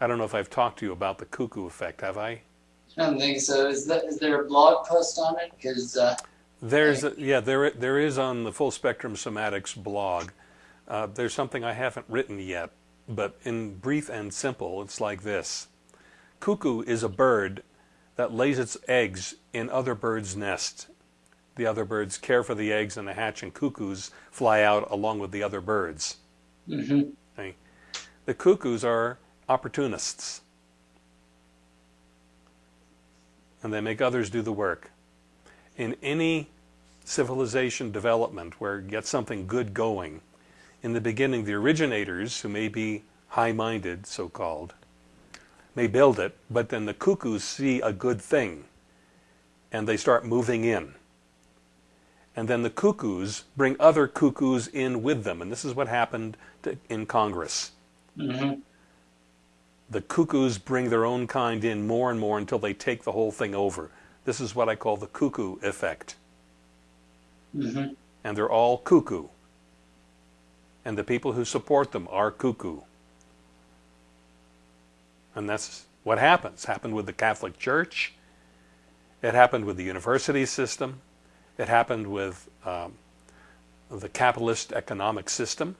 I don't know if I've talked to you about the cuckoo effect, have I? I don't think so. Is that is there a blog post on it? Because uh, There's a, yeah there there is on the Full Spectrum Somatics blog. Uh, there's something I haven't written yet, but in brief and simple, it's like this: cuckoo is a bird that lays its eggs in other birds' nests. The other birds care for the eggs and the hatch, and cuckoos fly out along with the other birds. mhm. Okay? The cuckoos are opportunists, and they make others do the work. In any civilization development where you get something good going, in the beginning, the originators, who may be high minded, so called, may build it, but then the cuckoos see a good thing and they start moving in. And then the cuckoos bring other cuckoos in with them. And this is what happened to, in Congress. Mhm. The cuckoos bring their own kind in more and more until they take the whole thing over. This is what I call the cuckoo effect. Mhm. And they're all cuckoo. And the people who support them are cuckoo. And that's what happens. Happened with the Catholic Church. It happened with the university system. It happened with um, the capitalist economic system.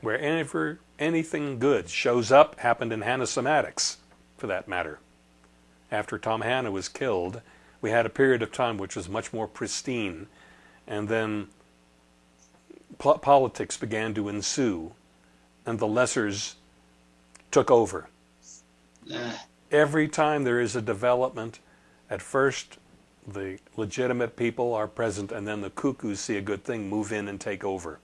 Wherever anything good shows up, happened in Hanna Somatics, for that matter. After Tom Hanna was killed, we had a period of time which was much more pristine, and then po- politics began to ensue, and the lessers took over. Every time there is a development, at first the legitimate people are present, and then the cuckoos see a good thing, move in and take over.